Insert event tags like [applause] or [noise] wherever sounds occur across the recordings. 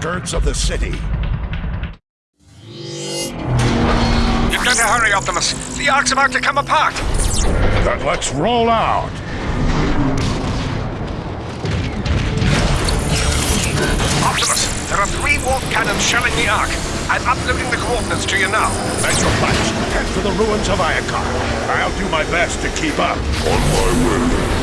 outskirts of the city. You've got to hurry, Optimus. The Ark's about to come apart. Then let's roll out. Optimus, there are three warp cannons shelling the Ark. I'm uploading the coordinates to you now. Metroplex, head for the ruins of Iacon. I'll do my best to keep up. On my way.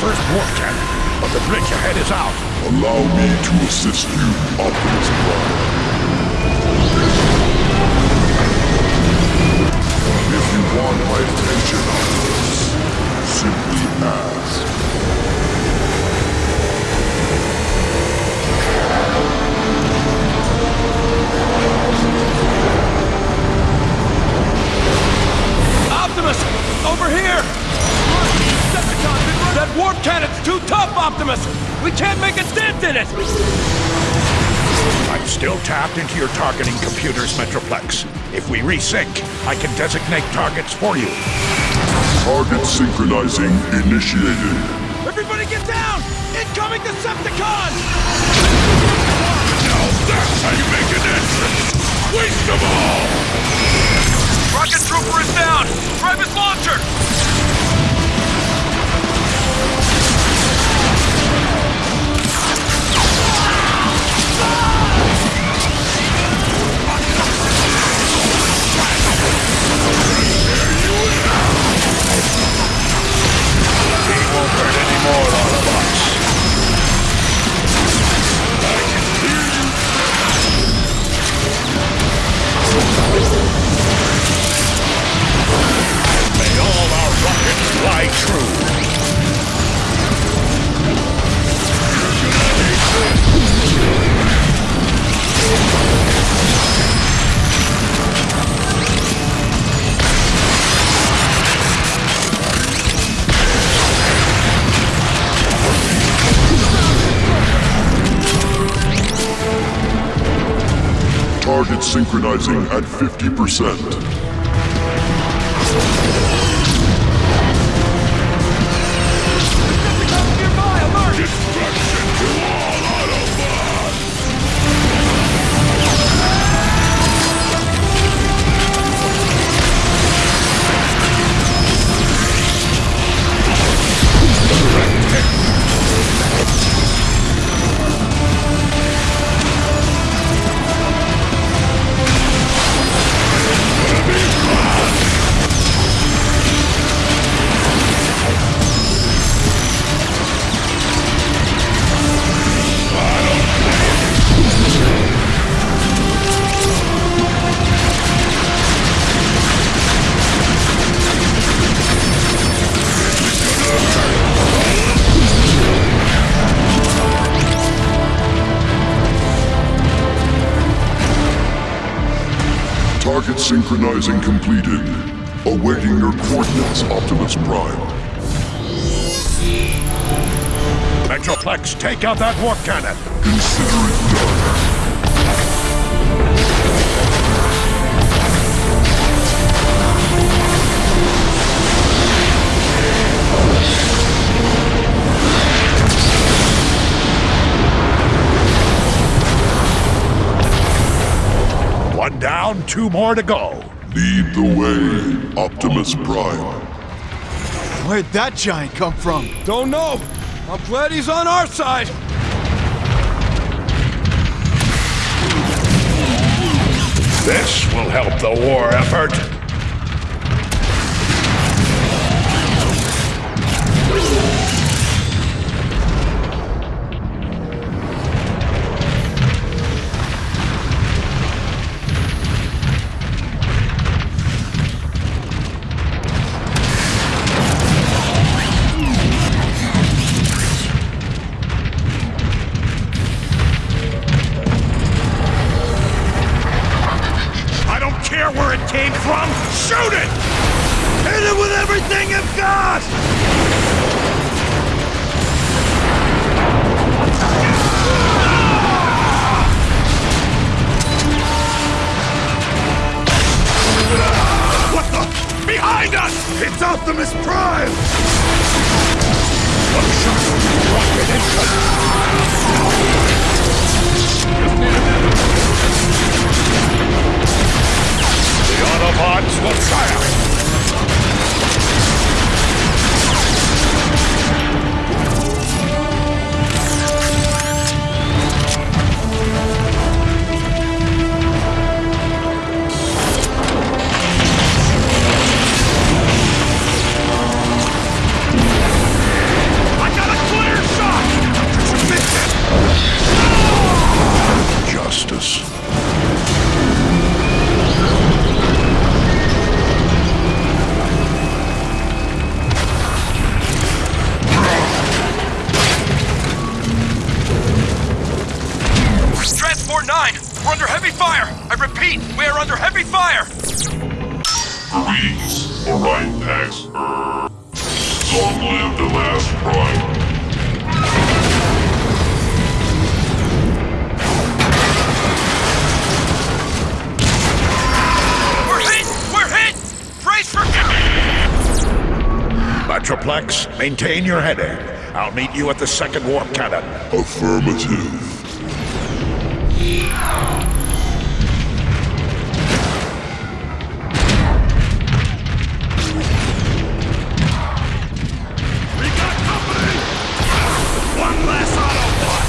First warp cannon, but the bridge ahead is out. Allow me to assist you, Optimus Prime. If you want my attention, Optimus, simply ask. Optimus! Over here! That warp cannon's too tough, Optimus! We can't make a dent in it! I'm still tapped into your targeting computers, Metroplex. If we resync, I can designate targets for you. Target synchronizing initiated. Everybody get down! Incoming Decepticon! Now that's how you make an entrance! Waste them all! Rocket Trooper is down! Grab his launcher! won't hurt. I can hear you. May all our rockets fly true. Synchronizing at 50%. Synchronizing completed. Awaiting your coordinates, Optimus Prime. Metroplex, take out that warp cannon. Consider it done. Down, two more to go. Lead the way, Optimus Prime. Where'd that giant come from? Don't know. I'm glad he's on our side. This will help the war effort. Care where it came from. Shoot it! Hit it with everything you've got! What the? Behind us! It's Optimus Prime! One shot. Rocket incoming. The Autobots will triumph! Maintain your heading. I'll meet you at the second warp cannon. Affirmative. We got company! One less Autobot!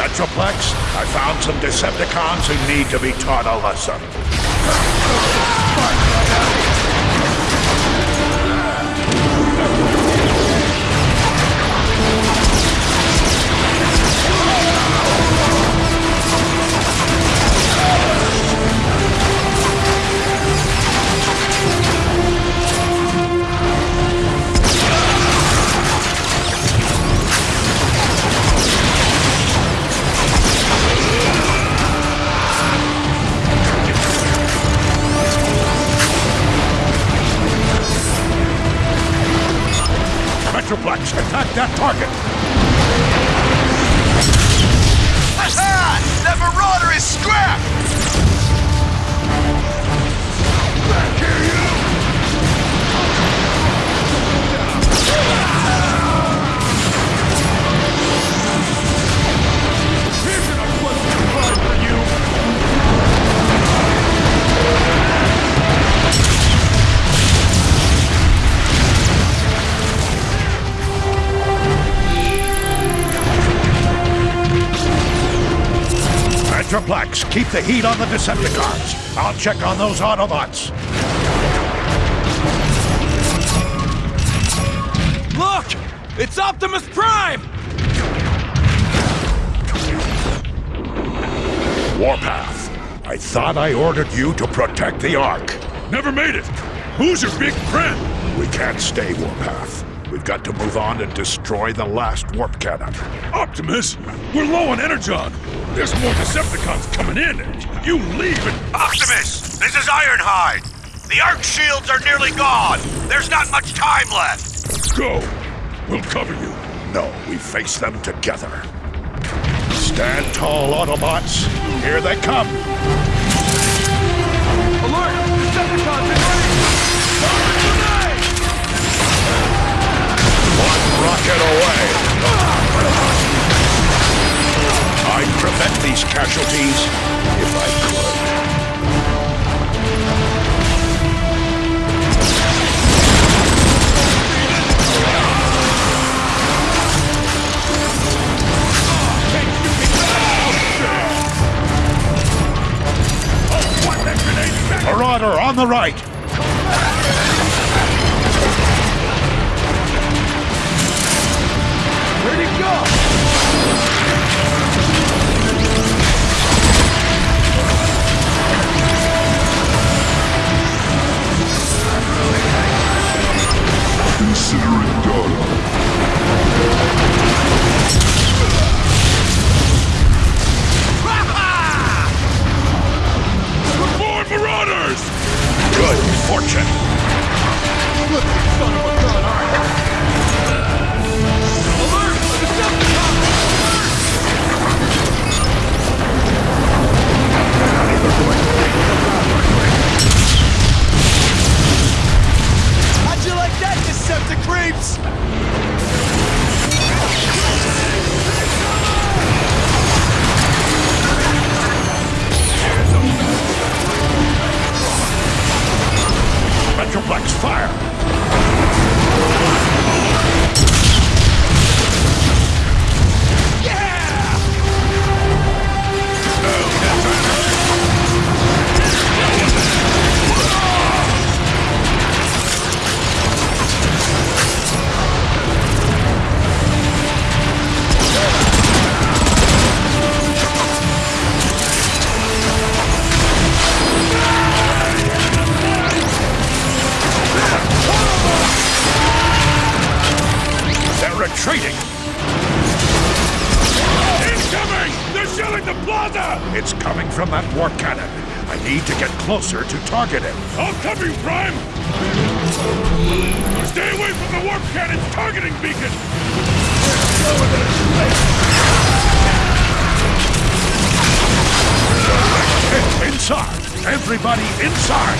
Metroplex, I found some Decepticons who need to be taught a lesson. Metroplex! Attack that target! Aha! That Marauder is scrapped! Back here, you! For you! Metroplex, keep the heat on the Decepticons. I'll check on those Autobots. Look! It's Optimus Prime! Warpath, I thought I ordered you to protect the Ark. Never made it! Who's your big friend? We can't stay, Warpath. We've got to move on and destroy the last warp cannon. Optimus! We're low on Energon! There's more Decepticons coming in! You leave and... Optimus, this is Ironhide. The Ark shields are nearly gone. There's not much time left. Go! We'll cover you. No, we face them together. Stand tall, Autobots. Here they come. Alert! Decepticons in range! Forward grenade! One rocket away. These casualties if I could. Marauder on the right. Need to get closer to target it. I'll cover you, Prime! Stay away from the warp cannon's targeting beacon! Inside! Everybody inside!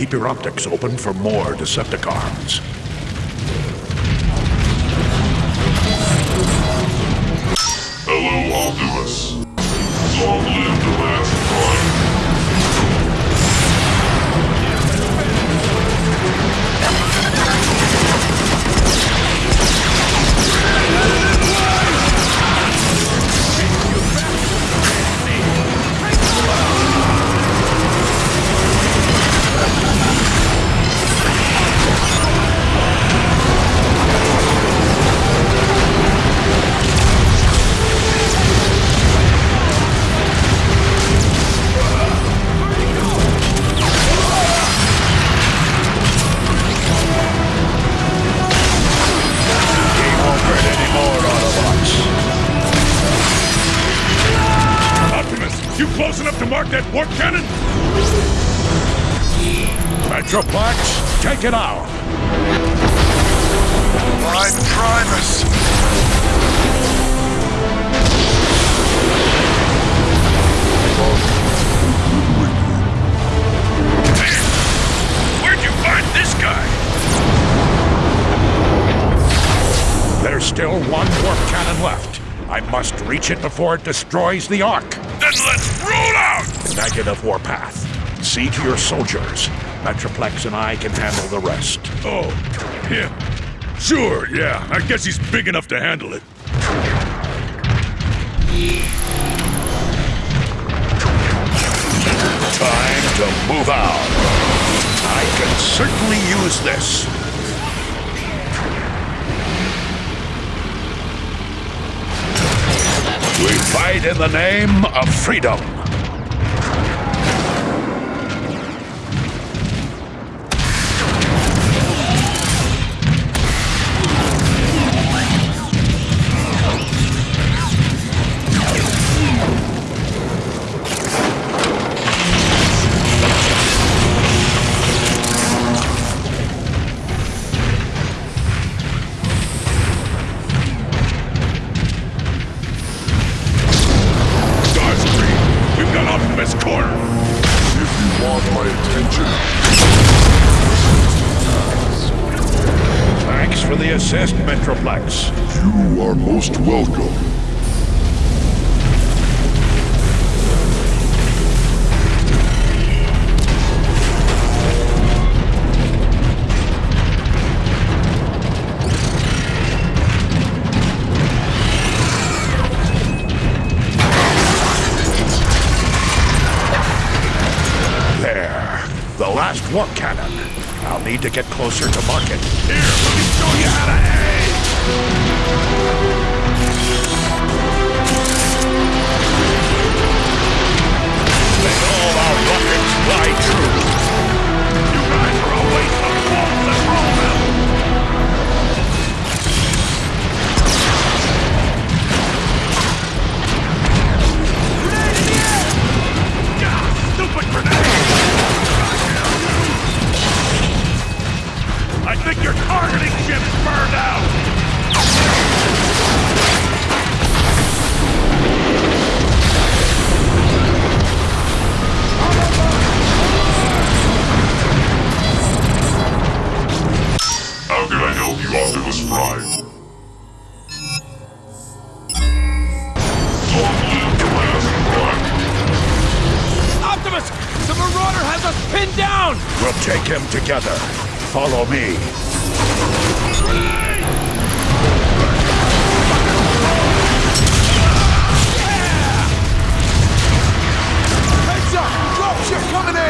Keep your optics open for more Decepticons. Enough to mark that warp cannon? Metroplex, take it out. Prime Primus! Where'd you find this guy? There's still one warp cannon left. I must reach it before it destroys the Ark. Then let's roll out! Negative Warpath. See to your soldiers. Metroplex and I can handle the rest. Oh, him. Sure, yeah. I guess he's big enough to handle it. Time to move out. I can certainly use this. We fight in the name of freedom. For the assist, Metroplex. you are most welcome. Need to get closer to market. Here, let me show you how to aim! May all our rockets fly true. You guys are a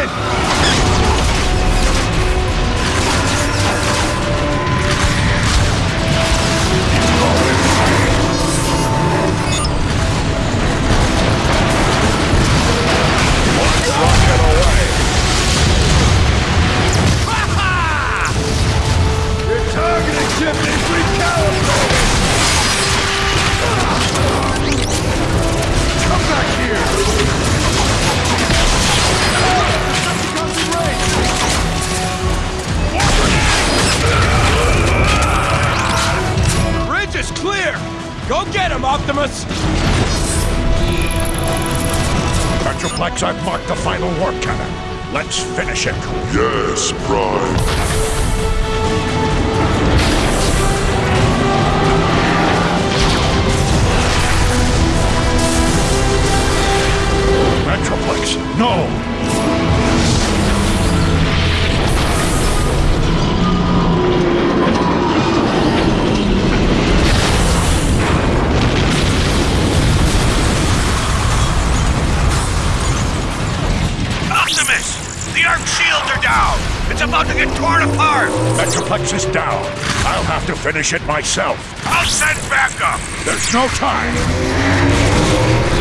Dropship finish it myself. I'll send backup! There's no time.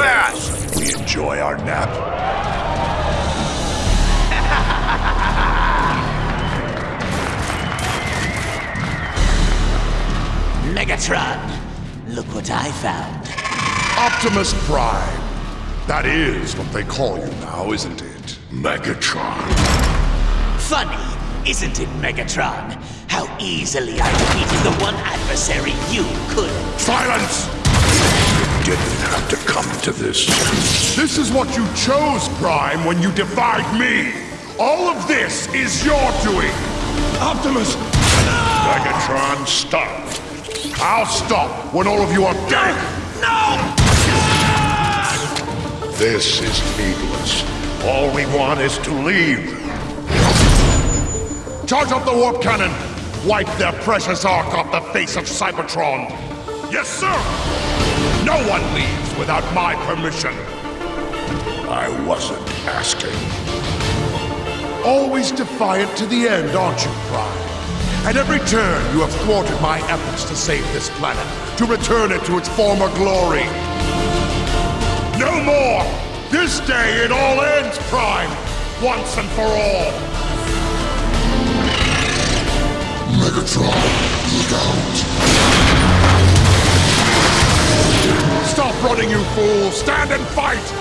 Fast. We enjoy our nap. [laughs] Megatron, look what I found. Optimus Prime. That is what they call you now, isn't it? Megatron. Funny, isn't it, Megatron? How easily I defeated the one adversary you couldn't. Silence! Didn't have to come to this. This is what you chose, Prime, when you defied me! All of this is your doing! Optimus! Megatron, stop. I'll stop when all of you are dead! No! This is needless. All we want is to leave. Charge up the warp cannon! Wipe their precious ark off the face of Cybertron! Yes, sir! No one leaves without my permission! I wasn't asking. Always defiant to the end, aren't you, Prime? At every turn, you have thwarted my efforts to save this planet, to return it to its former glory. No more! This day it all ends, Prime! Once and for all! Megatron, look out. Stop running, you fool! Stand and fight!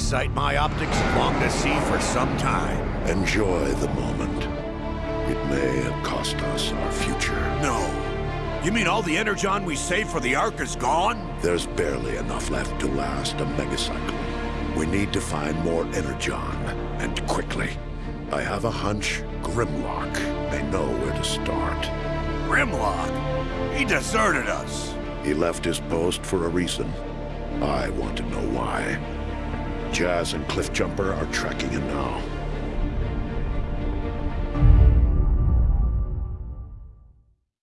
Sight my optics longed to see for some time. Enjoy the moment. It may have cost us our future. No. You mean all the energon we saved for the Ark is gone? There's barely enough left to last a megacycle. We need to find more energon, and quickly. I have a hunch Grimlock may know where to start. Grimlock? He deserted us. He left his post for a reason. I want to know why. Jazz and Cliffjumper are tracking him now.